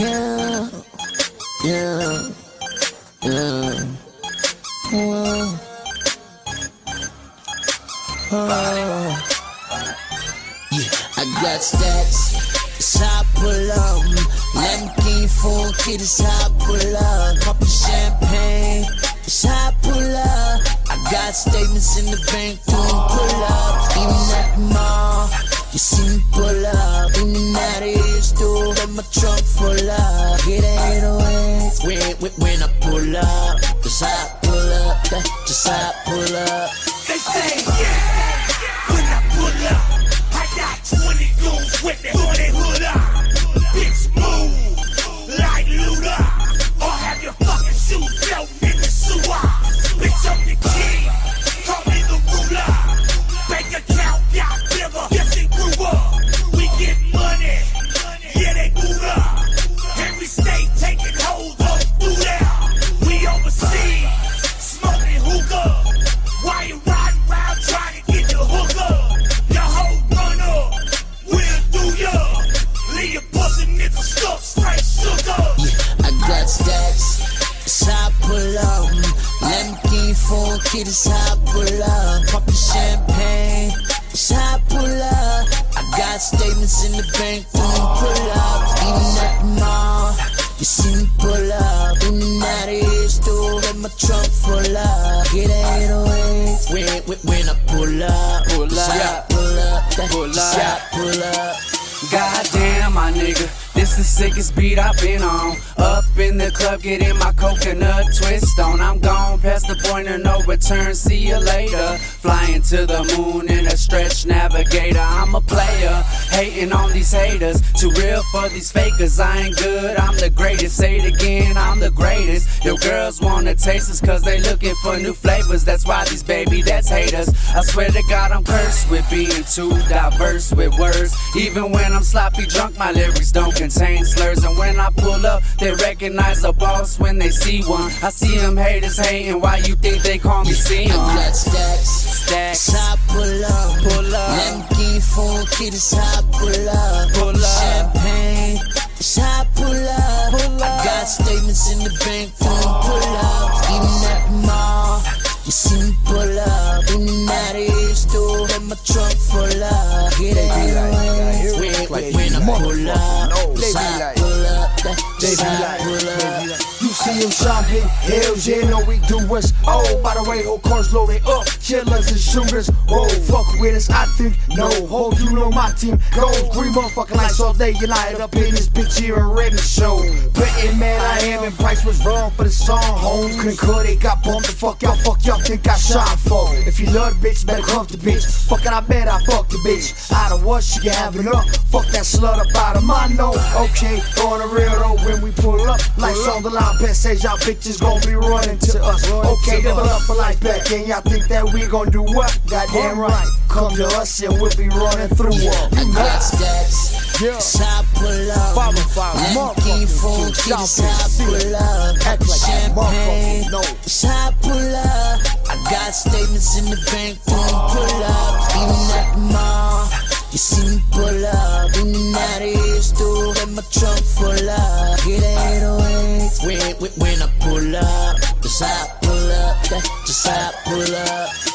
Yeah, yeah, yeah. Whoa. Oh. Yeah, I got how I pull up. Lamborghini full how I pull up. Poppin' champagne. I pull up. I got statements in the bank doing pull up. Even at the mall, you see me pull up. In and out of here, store, got my trunk full up. Get it away when, when, when I pull up. Just I pull up. Just I pull up. Lamborghini full kid, it's how I pull up. Poppin' champagne. It's how I pull up. I got statements in the bank pull up. Even at the mall, you see me pull up. In and out of here, store, got my trunk full up. Get it away when, when, when I pull up. Pull up. pull up. Pull up. pull up. This the sickest beat I've been on. Up in the club, getting my coconut twist on. I'm gone past the point of no return. See you later. Flying to the moon in a stretch navigator. I'm a player, hating on these haters. Too real for these fakers. I ain't good, I'm the greatest. Say it again, I'm the greatest. Your girls wanna taste us cause they looking for new flavors. That's why these baby, that's haters. I swear to God, I'm cursed with being too diverse with words. Even when I'm sloppy drunk, my lyrics don't contain slurs. And when I pull up, they recognize a boss when they see one. I see them haters hating, why you think they call me I Sion? got stacks. Stacks. I pull up. Pull up. Lamborghini full kid, it's how I pull up. Pull up. Champagne. I pull up. Pull I got statements in the bank when, I pull up. It's pull up. That's just how I pull up. You see him shopping, Hell yeah, know we do us. Oh, by the way, whole cars loaded up, killers and shooters. Whoa, fuck with us, I think. No, ho, you know my team goes. Green motherfucking lights all day, you light up in this bitch here and Remy show. Betting man, I am, and Price was wrong for the song. Home couldn't cut it, got bumped the fuck y'all, fuck y'all think I shot for. If you love the bitch, better cuff the bitch. Fuck it, I bet I fuck the bitch. Out of what she can have enough. Fuck that slut up out of my nose. Okay, on the real though, when we pull up, lights on the line, best says y'all bitches gon' be running to us. Okay, double up for life back, and y'all think that we gon' do what? Goddamn right. Come to us and we'll be running through up. Got stacks. Yeah. It's I pull up. Five and five, Lamborghini motherfucking full two kid, it's shopping, how I see pull up. Act like Champagne. no. It's I pull up. I got statements in the bank doing pull up. Even at the mall, you see me pull up. In out of here, got my trunk full up. Get it away oh when, when, when I pull up. Just I pull up. That's just I pull up.